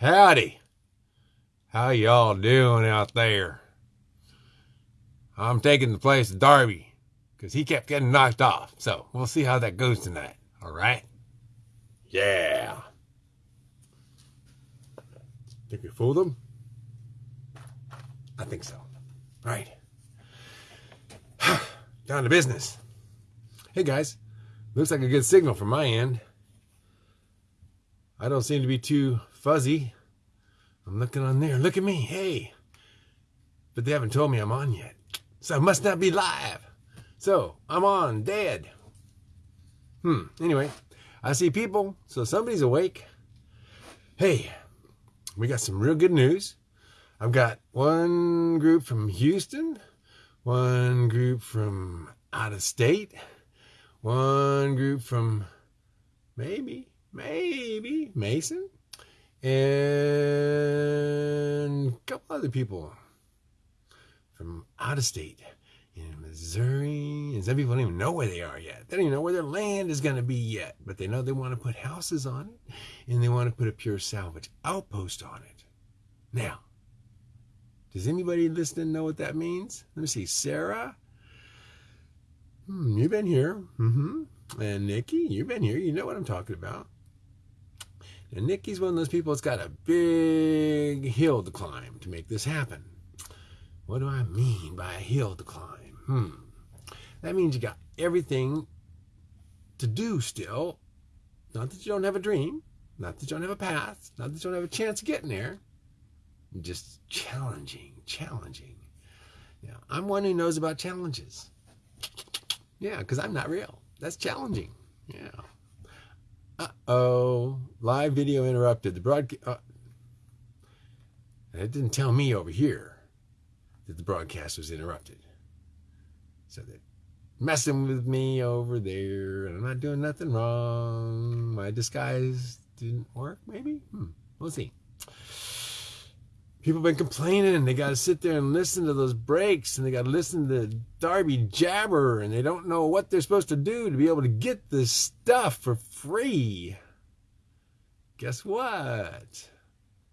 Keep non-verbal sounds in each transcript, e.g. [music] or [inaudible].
Howdy. How y'all doing out there? I'm taking the place of Darby because he kept getting knocked off. So we'll see how that goes tonight. All right? Yeah. Think we fooled them? I think so. All right. [sighs] Down to business. Hey guys, looks like a good signal from my end. I don't seem to be too fuzzy. I'm looking on there. Look at me. Hey. But they haven't told me I'm on yet. So I must not be live. So I'm on, dead. Hmm. Anyway, I see people, so somebody's awake. Hey, we got some real good news. I've got one group from Houston, one group from out of state, one group from maybe, maybe Mason, and other people from out of state in Missouri. And some people don't even know where they are yet. They don't even know where their land is going to be yet. But they know they want to put houses on it and they want to put a pure salvage outpost on it. Now, does anybody listening know what that means? Let me see. Sarah, hmm, you've been here. Mm-hmm. And Nikki, you've been here. You know what I'm talking about. And Nikki's one of those people that's got a big hill to climb to make this happen. What do I mean by a hill to climb? Hmm. That means you got everything to do still. Not that you don't have a dream, not that you don't have a path, not that you don't have a chance of getting there. Just challenging, challenging. Yeah, I'm one who knows about challenges. Yeah, because I'm not real. That's challenging. Yeah. Uh oh. Live video interrupted. The broadcast. Uh, it didn't tell me over here that the broadcast was interrupted. So they're messing with me over there, and I'm not doing nothing wrong. My disguise didn't work, maybe? Hmm. We'll see. People been complaining, and they got to sit there and listen to those breaks, and they got to listen to Darby jabber, and they don't know what they're supposed to do to be able to get this stuff for free. Guess what? It's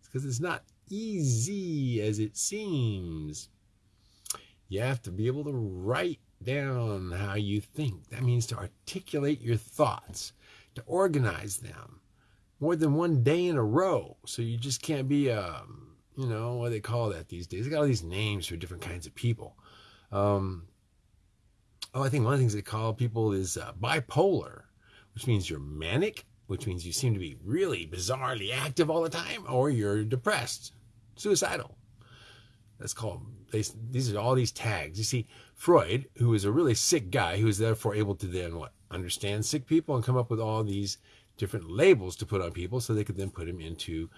because it's not easy as it seems. You have to be able to write down how you think. That means to articulate your thoughts, to organize them more than one day in a row. So you just can't be, um, you know, what do they call that these days? They got all these names for different kinds of people. Um, oh, I think one of the things they call people is uh, bipolar, which means you're manic, which means you seem to be really bizarrely active all the time, or you're depressed, suicidal. That's called they, these are all these tags. You see, Freud, who was a really sick guy, who was therefore able to then what understand sick people and come up with all these different labels to put on people, so they could then put them into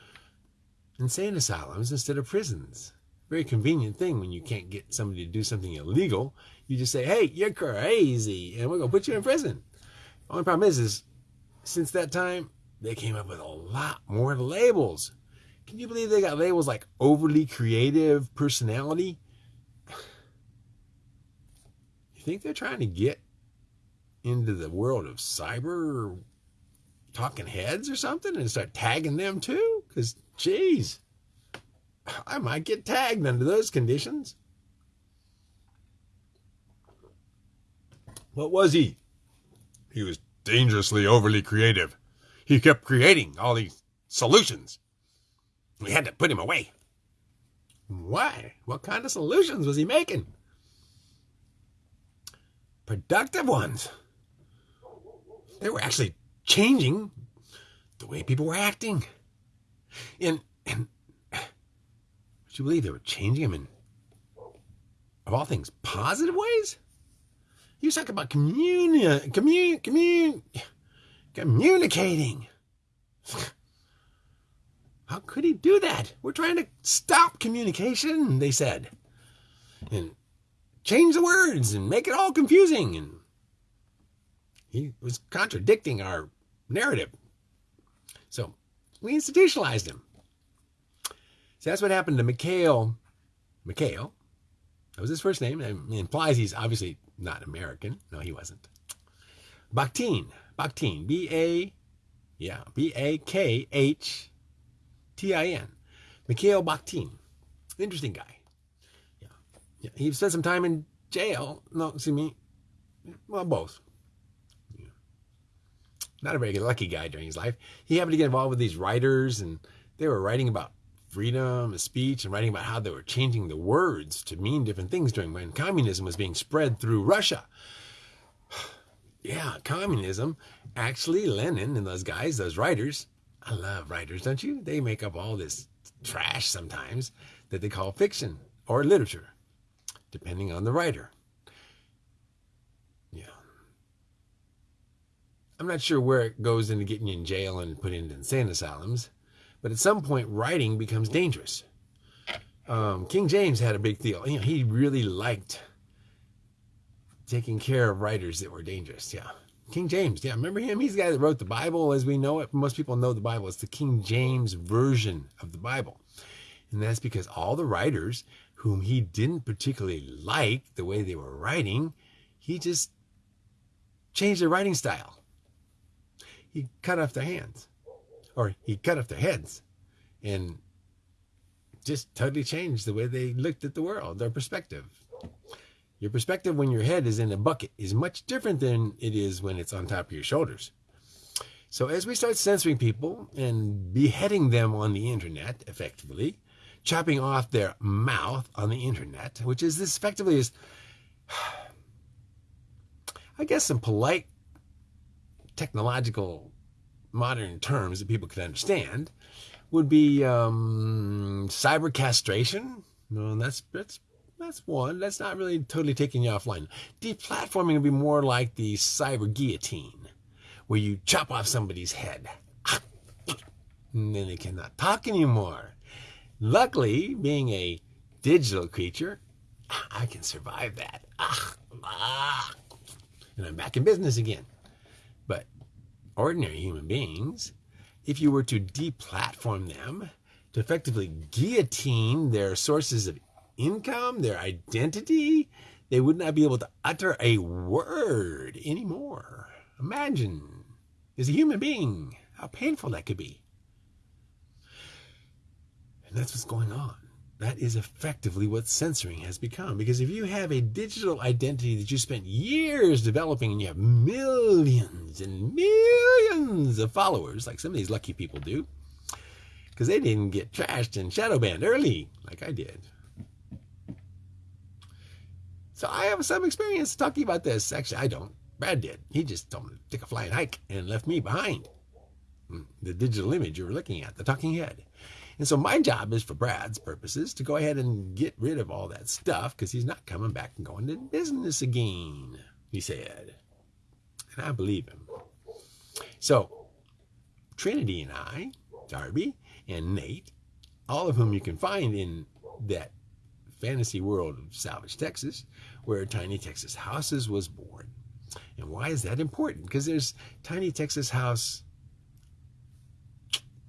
insane asylums instead of prisons. Very convenient thing when you can't get somebody to do something illegal. You just say, "Hey, you're crazy," and we're gonna put you in prison. Only problem is, is since that time they came up with a lot more labels can you believe they got labels like overly creative personality? [sighs] You think they're trying to get into the world of cyber talking heads or something and start tagging them too? Because, geez, I might get tagged under those conditions. What was he? He was dangerously overly creative. He kept creating all these solutions. We had to put him away. Why? What kind of solutions was he making? Productive ones. They were actually changing the way people were acting. And, and would you believe they were changing him in, of all things, positive ways? He was talking about communi- commun- commun- communicating. How could he do that? We're trying to stop communication, they said. And change the words and make it all confusing. And he was contradicting our narrative. So we institutionalized him. So that's what happened to Mikhail. Mikhail. That was his first name. It implies he's obviously not American. No, he wasn't. Bakhtin. Bakhtin. B A, yeah, B A K H T I N. Mikhail Bakhtin. Interesting guy. Yeah. yeah. He spent some time in jail. No, see me. Well, both. Not a very lucky guy during his life. He happened to get involved with these writers, and they were writing about freedom of speech and writing about how they were changing the words to mean different things during when communism was being spread through Russia. [sighs] yeah, communism. Actually, Lenin and those guys, those writers, I love writers, don't you? They make up all this trash sometimes that they call fiction or literature, depending on the writer. I'm not sure where it goes into getting you in jail and put into insane asylums, but at some point, writing becomes dangerous. Um, King James had a big deal. You know, he really liked taking care of writers that were dangerous. Yeah. King James, yeah, remember him? He's the guy that wrote the Bible as we know it. Most people know the Bible. It's the King James version of the Bible. And that's because all the writers whom he didn't particularly like the way they were writing, he just changed their writing style. He cut off their hands, or he cut off their heads, and just totally changed the way they looked at the world, their perspective. Your perspective when your head is in a bucket is much different than it is when it's on top of your shoulders. So as we start censoring people and beheading them on the internet effectively, chopping off their mouth on the internet, which is this effectively is, [sighs] I guess, some polite technological modern terms that people could understand, would be um, cyber castration. Well, that's that's that's one. That's not really totally taking you offline. Deplatforming would be more like the cyber guillotine, where you chop off somebody's head. And then they cannot talk anymore. Luckily, being a digital creature, I can survive that. And I'm back in business again. Ordinary human beings, if you were to deplatform them, to effectively guillotine their sources of income, their identity, they would not be able to utter a word anymore. Imagine, as a human being, how painful that could be. And that's what's going on. That is effectively what censoring has become. Because if you have a digital identity that you spent years developing and you have millions and millions of followers, like some of these lucky people do, because they didn't get trashed and shadow banned early like I did. So I have some experience talking about this. Actually, I don't. Brad did. He just told me to take a flying hike and left me behind. Hmm, the digital image you were looking at, the talking head. And so my job is for Brad's purposes to go ahead and get rid of all that stuff because he's not coming back and going to business again, he said. And I believe him. So Trinity and I, Darby and Nate, all of whom you can find in that fantasy world of Salvage, Texas, where Tiny Texas Houses was born. And why is that important? Because there's Tiny Texas House,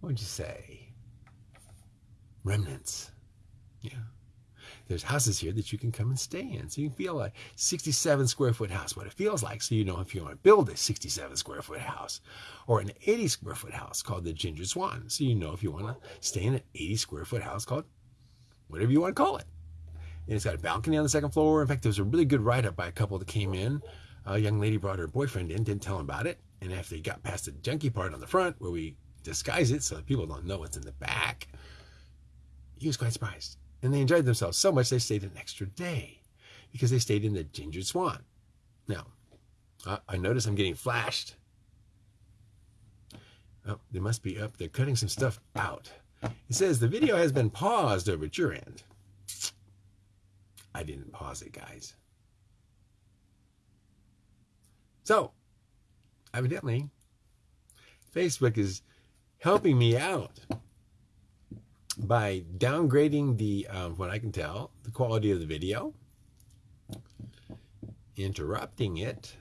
what would you say? Remnants. Yeah. There's houses here that you can come and stay in. So you can feel a 67 square foot house, what it feels like. So you know if you want to build a 67 square foot house or an 80 square foot house called the Ginger Swan. So you know if you want to stay in an 80 square foot house called whatever you want to call it. And it's got a balcony on the second floor. In fact, there was a really good write up by a couple that came in. A young lady brought her boyfriend in, didn't tell him about it. And after they got past the junky part on the front, where we disguise it so that people don't know what's in the back, he was quite surprised. And they enjoyed themselves so much they stayed an extra day because they stayed in the Ginger Swan. Now, I notice I'm getting flashed. Oh, they must be up. They're cutting some stuff out. It says the video has been paused over at your end. I didn't pause it, guys. So, evidently, Facebook is helping me out by downgrading the, um, what I can tell, the quality of the video, interrupting it,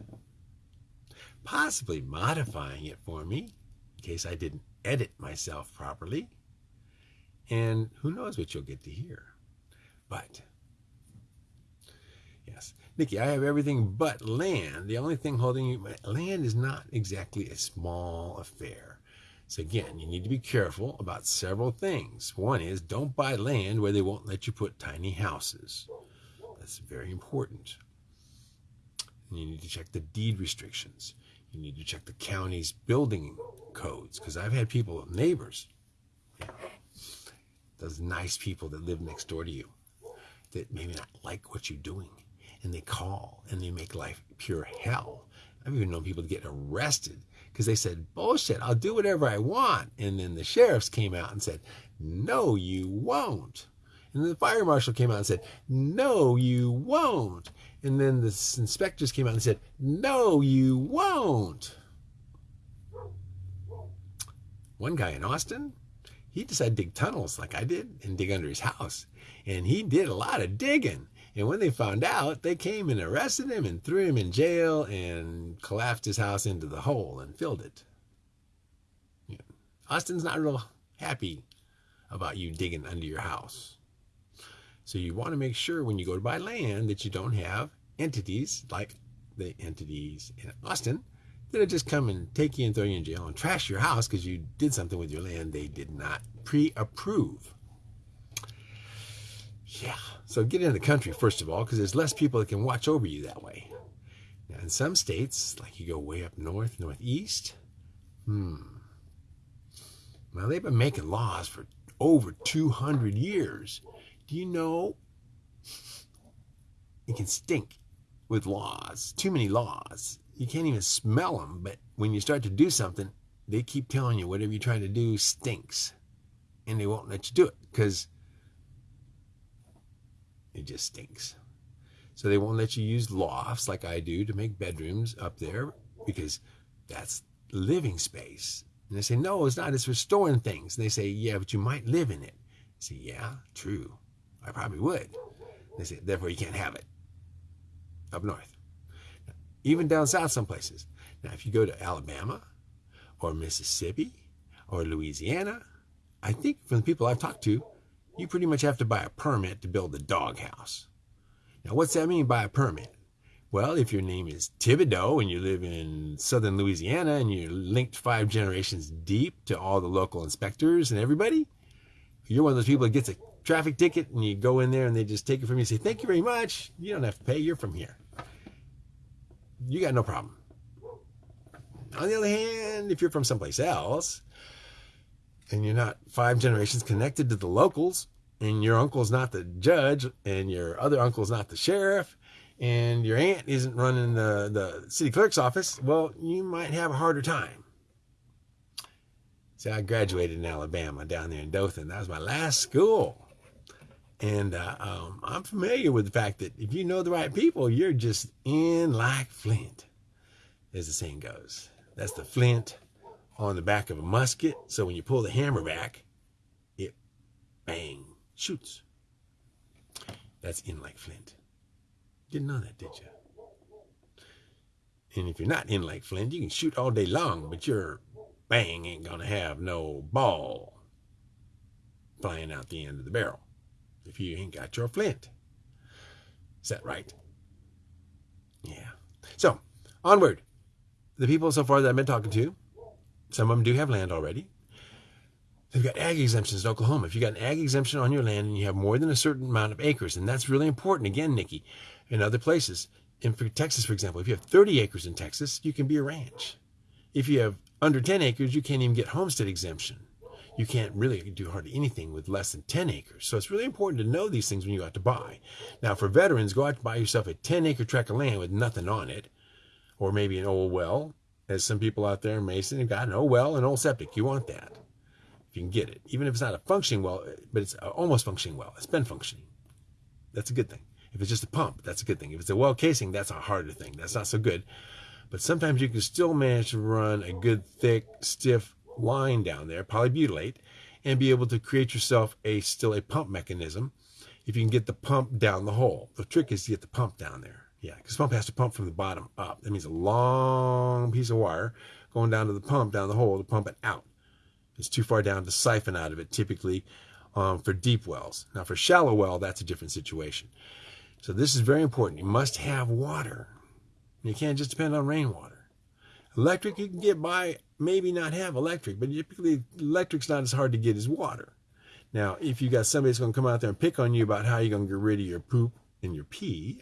possibly modifying it for me in case I didn't edit myself properly. And who knows what you'll get to hear. But Yes. Nikki, I have everything but land. The only thing holding you, land is not exactly a small affair. So again, you need to be careful about several things. One is don't buy land where they won't let you put tiny houses. That's very important. And you need to check the deed restrictions. You need to check the county's building codes because I've had people, neighbors, those nice people that live next door to you that maybe not like what you're doing and they call and they make life pure hell. I've even known people to get arrested because they said, bullshit, I'll do whatever I want. And then the sheriffs came out and said, no, you won't. And then the fire marshal came out and said, no, you won't. And then the inspectors came out and said, no, you won't. One guy in Austin, he decided to dig tunnels like I did and dig under his house. And he did a lot of digging. And when they found out, they came and arrested him and threw him in jail and collapsed his house into the hole and filled it. Austin's not real happy about you digging under your house. So you want to make sure when you go to buy land that you don't have entities like the entities in Austin that'll just come and take you and throw you in jail and trash your house because you did something with your land they did not pre-approve. Yeah. So get into the country, first of all, because there's less people that can watch over you that way. Now, in some states, like you go way up north, northeast, hmm. Now, they've been making laws for over 200 years. Do you know it can stink with laws? Too many laws. You can't even smell them, but when you start to do something, they keep telling you whatever you're trying to do stinks. And they won't let you do it because it just stinks. So they won't let you use lofts like I do to make bedrooms up there because that's living space. And they say, no, it's not. It's for storing things. And they say, yeah, but you might live in it. I say, yeah, true. I probably would. They say, therefore you can't have it up north. Even down south some places. Now, if you go to Alabama or Mississippi or Louisiana, I think from the people I've talked to, you pretty much have to buy a permit to build a doghouse. Now, what's that mean by a permit? Well, if your name is Thibodeau and you live in southern Louisiana and you're linked five generations deep to all the local inspectors and everybody, you're one of those people that gets a traffic ticket and you go in there and they just take it from you and say, Thank you very much. You don't have to pay. You're from here. You got no problem. On the other hand, if you're from someplace else and you're not five generations connected to the locals, and your uncle's not the judge, and your other uncle's not the sheriff, and your aunt isn't running the, the city clerk's office, well, you might have a harder time. See, I graduated in Alabama down there in Dothan. That was my last school. And uh, um, I'm familiar with the fact that if you know the right people, you're just in like flint, as the saying goes. That's the flint on the back of a musket. So when you pull the hammer back, it bang shoots. That's in like flint. Didn't know that, did you? And if you're not in like flint, you can shoot all day long, but your bang ain't gonna have no ball flying out the end of the barrel if you ain't got your flint. Is that right? Yeah. So, onward. The people so far that I've been talking to, some of them do have land already. They've got ag exemptions in Oklahoma. If you got an ag exemption on your land and you have more than a certain amount of acres, and that's really important, again, Nikki, in other places, in Texas, for example, if you have 30 acres in Texas, you can be a ranch. If you have under 10 acres, you can't even get homestead exemption. You can't really do hardly anything with less than 10 acres. So it's really important to know these things when you go out to buy. Now, for veterans, go out to buy yourself a 10 acre tract of land with nothing on it, or maybe an old well, as some people out there in Mason have got an old well, an old septic. You want that if you can get it. Even if it's not a functioning well, but it's almost functioning well. It's been functioning. That's a good thing. If it's just a pump, that's a good thing. If it's a well casing, that's a harder thing. That's not so good. But sometimes you can still manage to run a good, thick, stiff line down there, polybutylate, and be able to create yourself a still a pump mechanism if you can get the pump down the hole. The trick is to get the pump down there. Yeah, because pump has to pump from the bottom up. That means a long piece of wire going down to the pump down the hole to pump it out. It's too far down to siphon out of it, typically um, for deep wells. Now, for shallow well, that's a different situation. So this is very important. You must have water. You can't just depend on rainwater. Electric, you can get by maybe not have electric, but typically electric's not as hard to get as water. Now, if you got somebody that's going to come out there and pick on you about how you're going to get rid of your poop and your pee,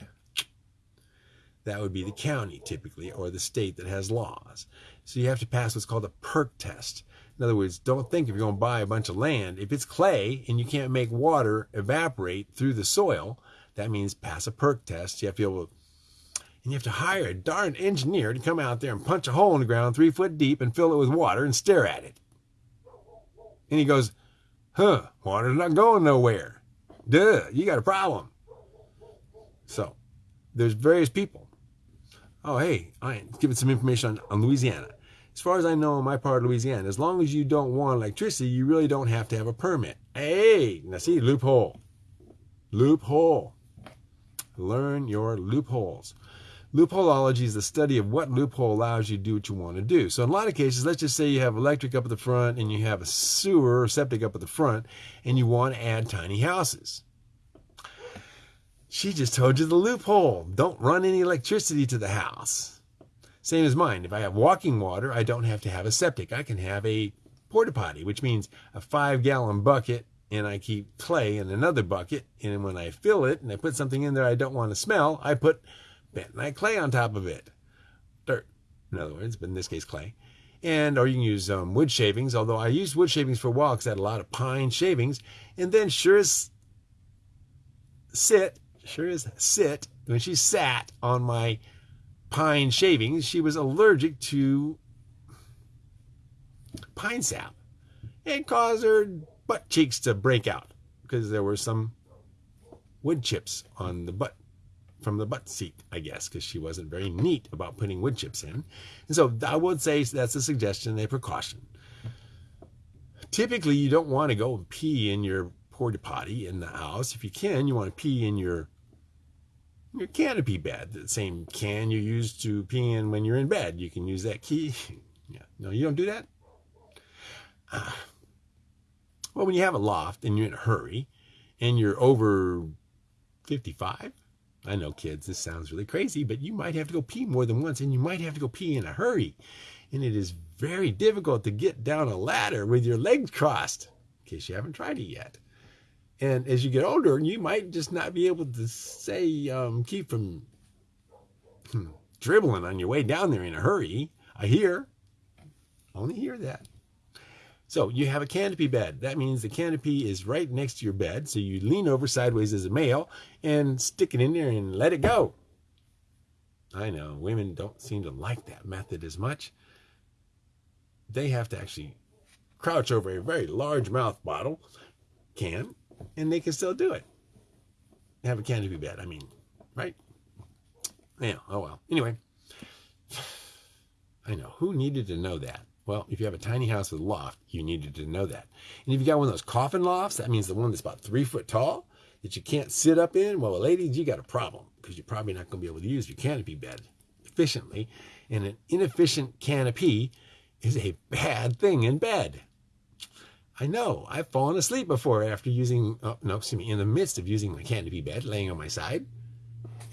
that would be the county typically or the state that has laws. So you have to pass what's called a perk test. In other words, don't think if you're going to buy a bunch of land, if it's clay and you can't make water evaporate through the soil, that means pass a perk test. You have to be able to, and you have to hire a darn engineer to come out there and punch a hole in the ground three foot deep and fill it with water and stare at it. And he goes, huh, water's not going nowhere. Duh, you got a problem. So there's various people. Oh, hey, I giving some information on, on Louisiana. As far as I know, in my part of Louisiana, as long as you don't want electricity, you really don't have to have a permit. Hey, now see, loophole. Loophole. Learn your loopholes. Loopholeology is the study of what loophole allows you to do what you want to do. So in a lot of cases, let's just say you have electric up at the front and you have a sewer or septic up at the front and you want to add tiny houses. She just told you the loophole. Don't run any electricity to the house. Same as mine. If I have walking water, I don't have to have a septic. I can have a porta potty, which means a five gallon bucket and I keep clay in another bucket. And when I fill it and I put something in there I don't want to smell, I put bentonite clay on top of it. Dirt, in other words, but in this case, clay. And, or you can use um, wood shavings, although I used wood shavings for a I had a lot of pine shavings. And then sure as sit, sure as sit, when she sat on my pine shavings, she was allergic to pine sap. It caused her butt cheeks to break out because there were some wood chips on the butt from the butt seat, I guess, because she wasn't very neat about putting wood chips in. And so I would say that's a suggestion, a precaution. Typically, you don't want to go and pee in your porta potty in the house. If you can, you want to pee in your your canopy bed, the same can you use to pee in when you're in bed. You can use that key. [laughs] Yeah, no, you don't do that. Uh, well, when you have a loft and you're in a hurry and you're over 55, I know kids, this sounds really crazy, but you might have to go pee more than once and you might have to go pee in a hurry. And it is very difficult to get down a ladder with your legs crossed, in case you haven't tried it yet. And as you get older, you might just not be able to say, um, keep from hmm, dribbling on your way down there in a hurry. I hear, only hear that. So you have a canopy bed. That means the canopy is right next to your bed. So you lean over sideways as a male and stick it in there and let it go. I know women don't seem to like that method as much. They have to actually crouch over a very large mouth bottle can and they can still do it. Have a canopy bed. I mean, right? Yeah. Oh well. Anyway, [sighs] I know who needed to know that. Well, if you have a tiny house with a loft, you needed to know that. And if you got one of those coffin lofts, that means the one that's about three foot tall that you can't sit up in. Well, ladies, you got a problem because you're probably not going to be able to use your canopy bed efficiently. And an inefficient canopy is a bad thing in bed. I know. I've fallen asleep before after using, oh, no, excuse me, in the midst of using my canopy bed, laying on my side,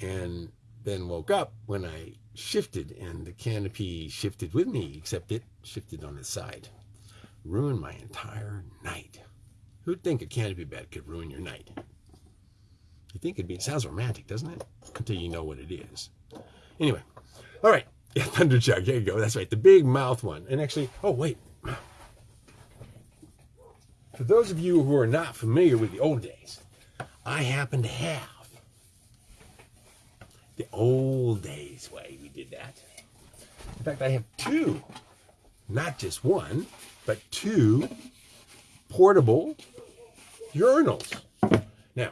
and then woke up when I shifted and the canopy shifted with me, except it shifted on its side. Ruined my entire night. Who'd think a canopy bed could ruin your night? You think it'd be, it sounds romantic, doesn't it? Until you know what it is. Anyway, all right. [laughs] Yeah, thunder jug. There you go. That's right. The big mouth one. And actually, oh, wait. For those of you who are not familiar with the old days, I happen to have the old days way we did that. In fact, I have two, not just one, but two portable urinals. Now,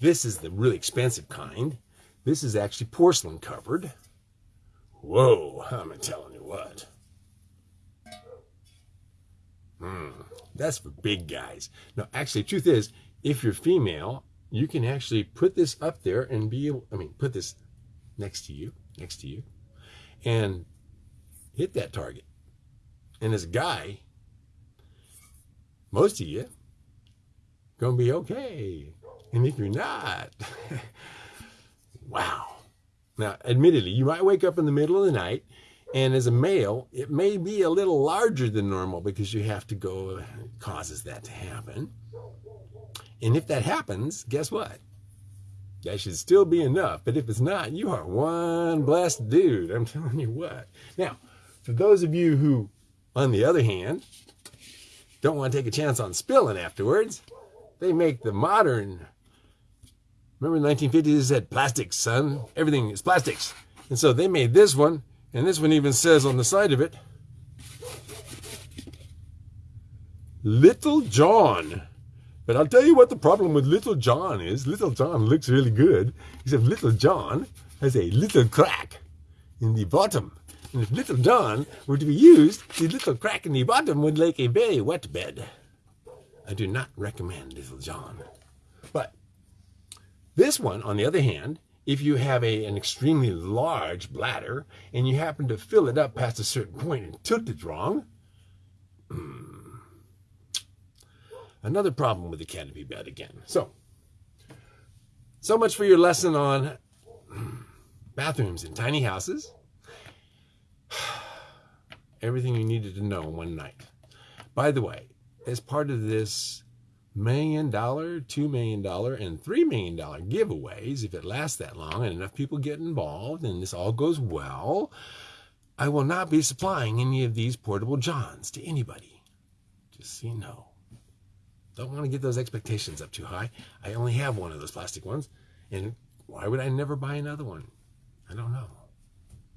this is the really expensive kind. This is actually porcelain covered. Whoa, I'm telling you what. Hmm, that's for big guys. Now, actually, truth is, if you're female, you can actually put this up there and be able, I mean, put this next to you, next to you, and hit that target. And as a guy, most of you gonna be okay. And if you're not, [laughs] wow. Now, admittedly, you might wake up in the middle of the night And as a male, it may be a little larger than normal because you have to go, causes that to happen. And if that happens, guess what? That should still be enough. But if it's not, you are one blessed dude. I'm telling you what. Now, for those of you who, on the other hand, don't want to take a chance on spilling afterwards, they make the modern. Remember the 1950s, they said plastics, son. Everything is plastics. And so they made this one, and this one even says on the side of it, Little John. But I'll tell you what the problem with Little John is. Little John looks really good, except Little John has a little crack in the bottom. And if Little John were to be used, the little crack in the bottom would make a very wet bed. I do not recommend Little John. But this one, on the other hand, if you have a, an extremely large bladder and you happen to fill it up past a certain point and tilt it wrong, hmm, Another problem with the canopy bed again. So, so much for your lesson on hmm, bathrooms in tiny houses. [sighs] Everything you needed to know in one night. By the way, as part of this million dollar, two million dollar, and three million dollar giveaways, if it lasts that long and enough people get involved and this all goes well, I will not be supplying any of these portable johns to anybody. Just so you know. Don't want to get those expectations up too high. I only have one of those plastic ones. And why would I never buy another one? I don't know.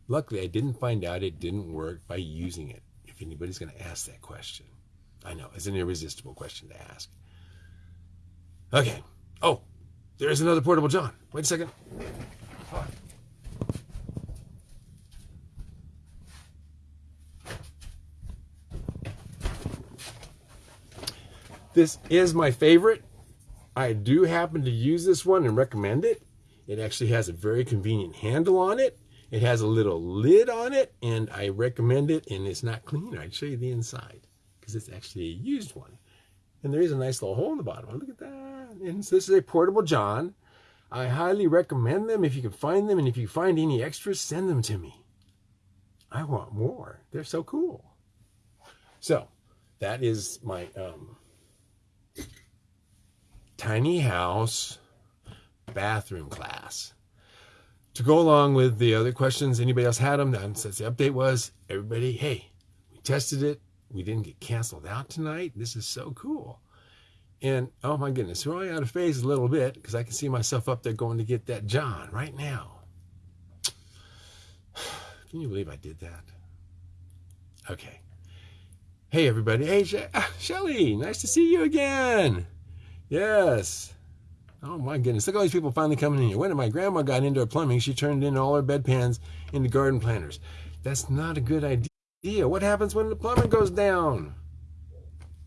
Luckily, I didn't find out it didn't work by using it. If anybody's going to ask that question, I know it's an irresistible question to ask. Okay. Oh, there's another portable John. Wait a second. This is my favorite. I do happen to use this one and recommend it. It actually has a very convenient handle on it. It has a little lid on it, and I recommend it, and it's not clean. I'd show you the inside because it's actually a used one. And there is a nice little hole in the bottom. Look at that. And so this is a portable John. I highly recommend them if you can find them, and if you find any extras, send them to me. I want more. They're so cool. So that is my um, tiny house bathroom class. To go along with the other questions, anybody else had them? Since the update was, everybody, hey, we tested it. We didn't get canceled out tonight. This is so cool. And oh my goodness, throwing out of phase a little bit because I can see myself up there going to get that John right now. [sighs] Can you believe I did that? Okay. Hey, everybody. Hey, She- ah, Shelly, nice to see you again. Yes. Oh my goodness. Look at all these people finally coming in here. When my grandma got into her plumbing, she turned in all her bedpans into garden planters. That's not a good idea. What happens when the plumbing goes down?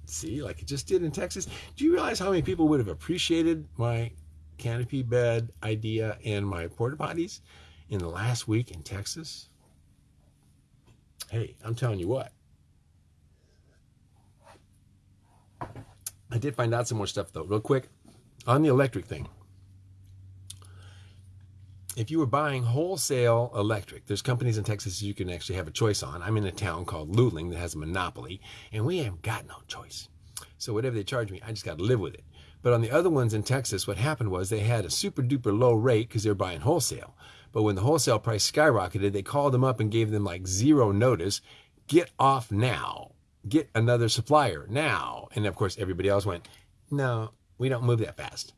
See, like it just did in Texas. Do you realize how many people would have appreciated my canopy bed idea and my porta potties in the last week in Texas? Hey, I'm telling you what. I did find out some more stuff though, real quick, on the electric thing. If you were buying wholesale electric, there's companies in Texas you can actually have a choice on. I'm in a town called Luling that has a monopoly, and we haven't got no choice. So whatever they charge me, I just got to live with it. But on the other ones in Texas, what happened was they had a super duper low rate because they were buying wholesale. But when the wholesale price skyrocketed, they called them up and gave them like zero notice. Get off now get another supplier now. And of course, everybody else went, no, we don't move that fast.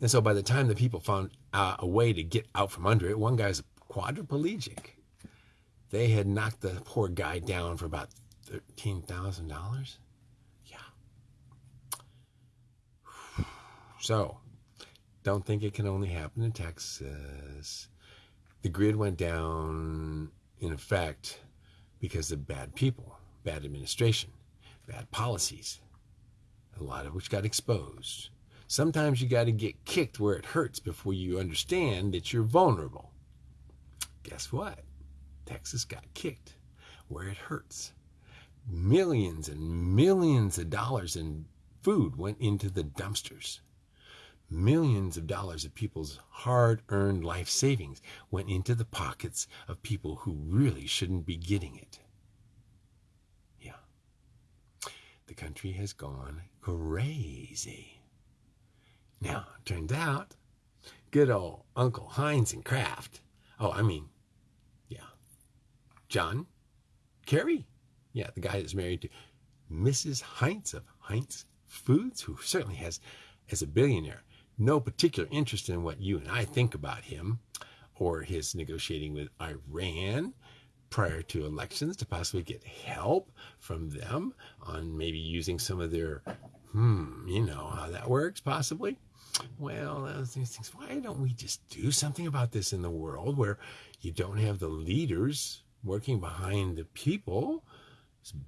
And so by the time the people found uh, a way to get out from under it, one guy's quadriplegic. They had knocked the poor guy down for about $13,000. Yeah. [sighs] So don't think it can only happen in Texas. The grid went down in effect because of bad people bad administration, bad policies, a lot of which got exposed. Sometimes you got to get kicked where it hurts before you understand that you're vulnerable. Guess what? Texas got kicked where it hurts. Millions and millions of dollars in food went into the dumpsters. millions of dollars of people's hard earned life savings went into the pockets of people who really shouldn't be getting it. Yeah. The country has gone crazy. Now, turns out, good old Uncle Heinz and Kraft. Oh, I mean, yeah. John Kerry. Yeah, the guy that's married to Mrs. Heinz of Heinz Foods, who certainly has, as a billionaire, no particular interest in what you and I think about him or his negotiating with Iran prior to elections to possibly get help from them on maybe using some of their, hmm, you know how that works, possibly. Well, these things. Why don't we just do something about this in the world where you don't have the leaders working behind the people's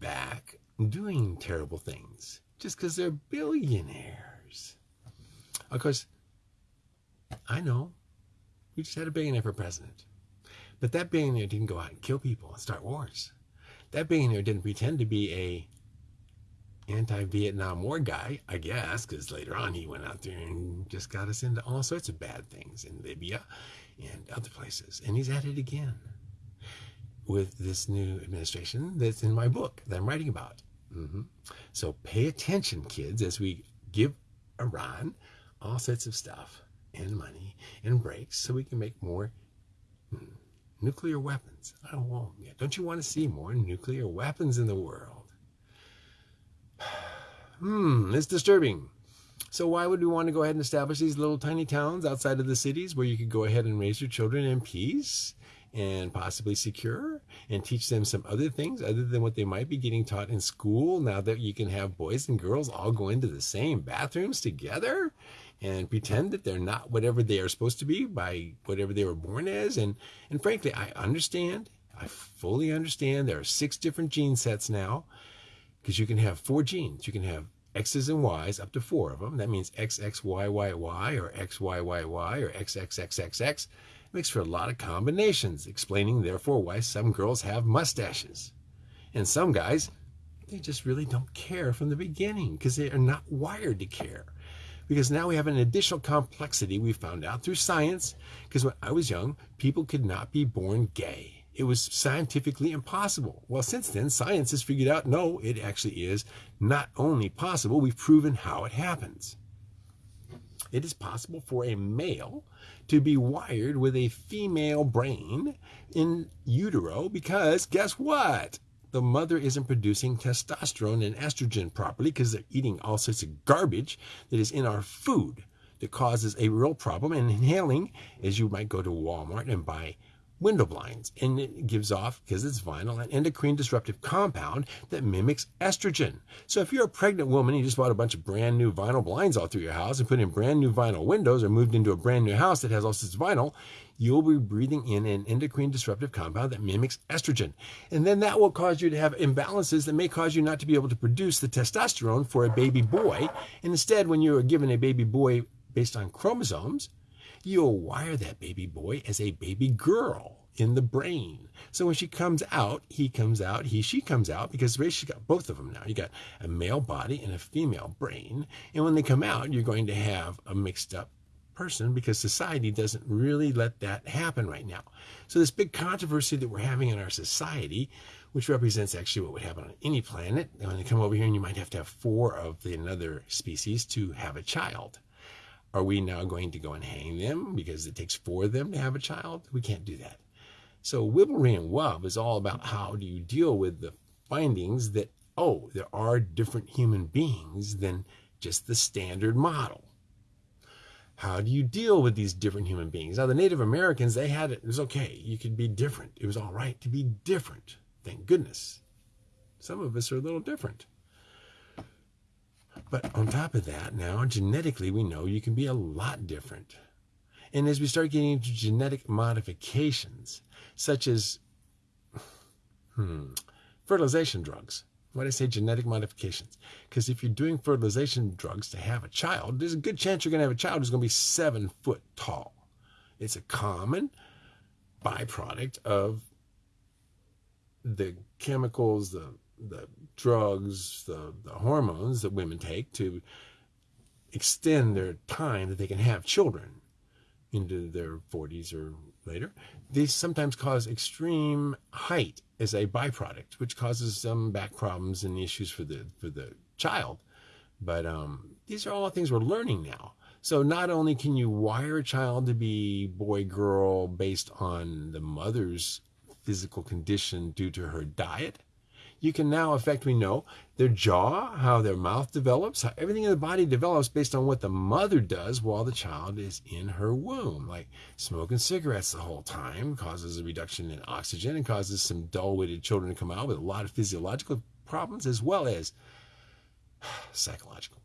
back doing terrible things just because they're billionaires? Of course, I know we just had a billionaire for president. But that billionaire didn't go out and kill people and start wars. That billionaire didn't pretend to be a anti-Vietnam War guy, I guess, because later on he went out there and just got us into all sorts of bad things in Libya and other places. And he's at it again with this new administration that's in my book that I'm writing about. Mm-hmm. So pay attention, kids, as we give Iran all sorts of stuff and money and breaks so we can make more hmm, nuclear weapons. Don't you want to see more nuclear weapons in the world? Hmm, it's disturbing. So why would we want to go ahead and establish these little tiny towns outside of the cities where you could go ahead and raise your children in peace and possibly secure and teach them some other things other than what they might be getting taught in school now that you can have boys and girls all go into the same bathrooms together and pretend that they're not whatever they are supposed to be by whatever they were born as? And and frankly I understand. I fully understand. There are six different gene sets now because you can have four genes you can have X's and Y's up to four of them that means XXYYY or XYYY or XXXXX It makes for a lot of combinations, explaining therefore why some girls have mustaches. And some guys, they just really don't care from the beginning because they are not wired to care. Because now we have an additional complexity we found out through science. Because when I was young, people could not be born gay. It was scientifically impossible. Well, since then, science has figured out no, it actually is not only possible, we've proven how it happens. It is possible for a male to be wired with a female brain in utero because guess what? The mother isn't producing testosterone and estrogen properly because they're eating all sorts of garbage that is in our food that causes a real problem. And inhaling, as you might go to Walmart and buy window blinds. And it gives off, because it's vinyl, an endocrine disruptive compound that mimics estrogen. So if you're a pregnant woman and you just bought a bunch of brand new vinyl blinds all through your house and put in brand new vinyl windows or moved into a brand new house that has all of vinyl, you'll be breathing in an endocrine disruptive compound that mimics estrogen. And then that will cause you to have imbalances that may cause you not to be able to produce the testosterone for a baby boy. And instead, when you are given a baby boy based on chromosomes, you'll wire that baby boy as a baby girl in the brain. So when she comes out, he comes out, he, she comes out, because she's got both of them now. You got a male body and a female brain. And when they come out, you're going to have a mixed up person because society doesn't really let that happen right now. So this big controversy that we're having in our society, which represents actually what would happen on any planet, when they come over here and you might have to have four of the another species to have a child. Are we now going to go and hang them because it takes four of them to have a child? We can't do that. So Wibblery and Wub is all about how do you deal with the findings that, oh, there are different human beings than just the standard model. How do you deal with these different human beings? Now, the Native Americans, they had it. It was okay. You could be different. It was all right to be different. Thank goodness. Some of us are a little different. But on top of that, now genetically, we know you can be a lot different. And as we start getting into genetic modifications, such as hmm, fertilization drugs, why do I say genetic modifications? Because if you're doing fertilization drugs to have a child, there's a good chance you're going to have a child who's going to be seven foot tall. It's a common byproduct of the chemicals, the the drugs, the, the hormones that women take to extend their time that they can have children into their 40s or later, these sometimes cause extreme height as a byproduct, which causes some back problems and issues for the for the child. But um, these are all things we're learning now. So not only can you wire a child to be boy girl based on the mother's physical condition due to her diet, you can now affect, we know, their jaw, how their mouth develops, how everything in the body develops based on what the mother does while the child is in her womb. Like smoking cigarettes the whole time causes a reduction in oxygen and causes some dull witted children to come out with a lot of physiological problems as well as [sighs] psychological.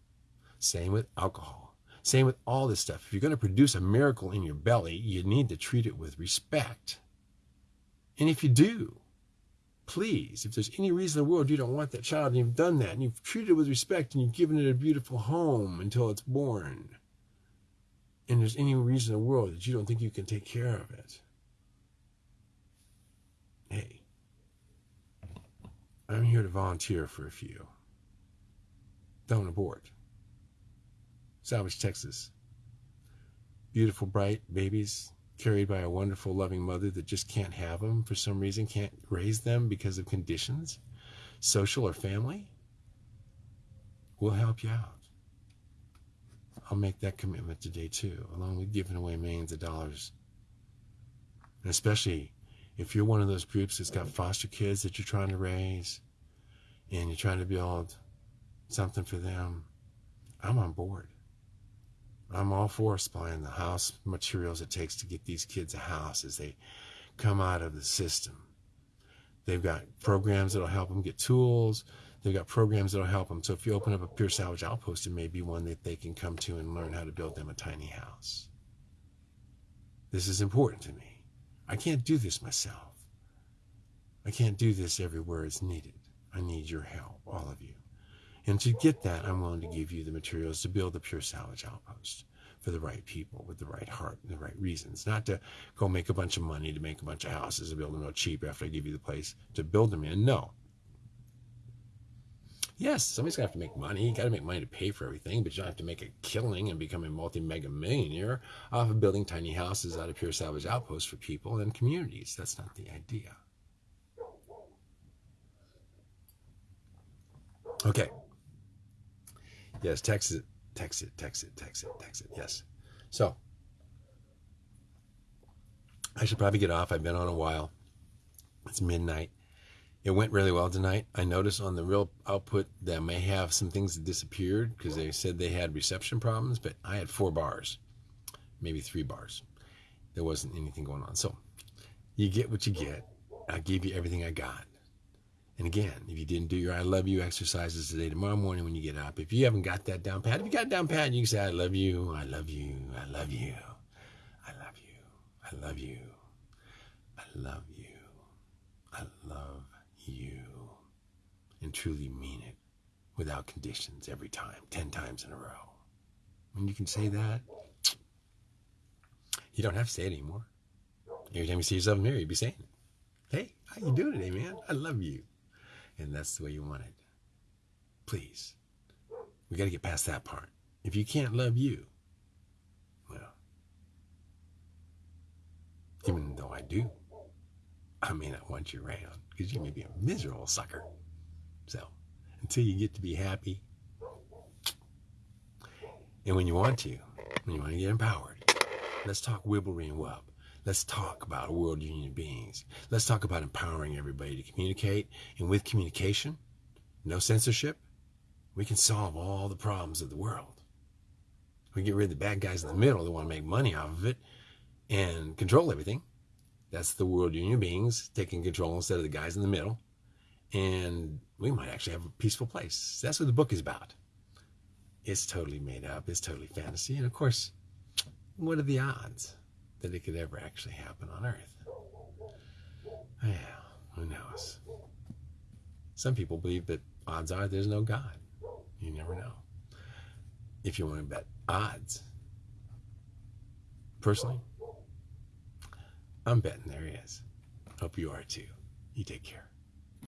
Same with alcohol. Same with all this stuff. If you're going to produce a miracle in your belly, you need to treat it with respect. And if you do, please, if there's any reason in the world you don't want that child and you've done that and you've treated it with respect and you've given it a beautiful home until it's born, and there's any reason in the world that you don't think you can take care of it, hey, I'm here to volunteer for a few. Don't abort. Salvage, Texas. Beautiful, bright babies carried by a wonderful, loving mother that just can't have them for some reason, can't raise them because of conditions, social or family, we'll help you out. I'll make that commitment today too, along with giving away millions of dollars. And especially if you're one of those groups that's got foster kids that you're trying to raise and you're trying to build something for them, I'm on board. I'm all for supplying the house materials it takes to get these kids a house as they come out of the system. They've got programs that'll help them get tools. They've got programs that'll help them. So if you open up a Pure Salvage Outpost, it may be one that they can come to and learn how to build them a tiny house. This is important to me. I can't do this myself. I can't do this everywhere it's needed. I need your help, all of you. And to get that, I'm willing to give you the materials to build a pure salvage outpost for the right people with the right heart and the right reasons. Not to go make a bunch of money to make a bunch of houses and build them real cheap after I give you the place to build them in. No. Yes, somebody's gonna have to make money. You gotta make money to pay for everything, but you don't have to make a killing and become a multi-mega millionaire off of building tiny houses out of pure salvage outposts for people and communities. That's not the idea. Okay. Yes, text it, text it, text it, text it, text it. Yes. So I should probably get off. I've been on a while. It's midnight. It went really well tonight. I noticed on the real output that I may have some things that disappeared because they said they had reception problems, but I had four bars, maybe three bars. There wasn't anything going on. So you get what you get. I gave you everything I got. And again, if you didn't do your I love you exercises today, tomorrow morning when you get up, if you haven't got that down pat, if you got down pat, you can say, I love you, I love you, I love you, I love you, I love you, I love you, I love you, and truly mean it without conditions every time, 10 times in a row. When you can say that, you don't have to say it anymore. Every time you see yourself in the mirror, you'd be saying. Hey, how you doing today, man? I love you and that's the way you want it. Please. We got to get past that part. If you can't love you, well, even though I do, I may not want you around because you may be a miserable sucker. So, until you get to be happy, and when you want to, when you want to get empowered, let's talk wibblery and wub. Let's talk about world union beings. Let's talk about empowering everybody to communicate. And with communication, no censorship, we can solve all the problems of the world. We get rid of the bad guys in the middle that want to make money off of it and control everything. That's the world union beings taking control instead of the guys in the middle. And we might actually have a peaceful place. That's what the book is about. It's totally made up. It's totally fantasy. And of course, what are the odds? That it could ever actually happen on Earth. Yeah, who knows? Some people believe that odds are there's no God. You never know. If you want to bet odds, personally, I'm betting there is. Hope you are too. You take care.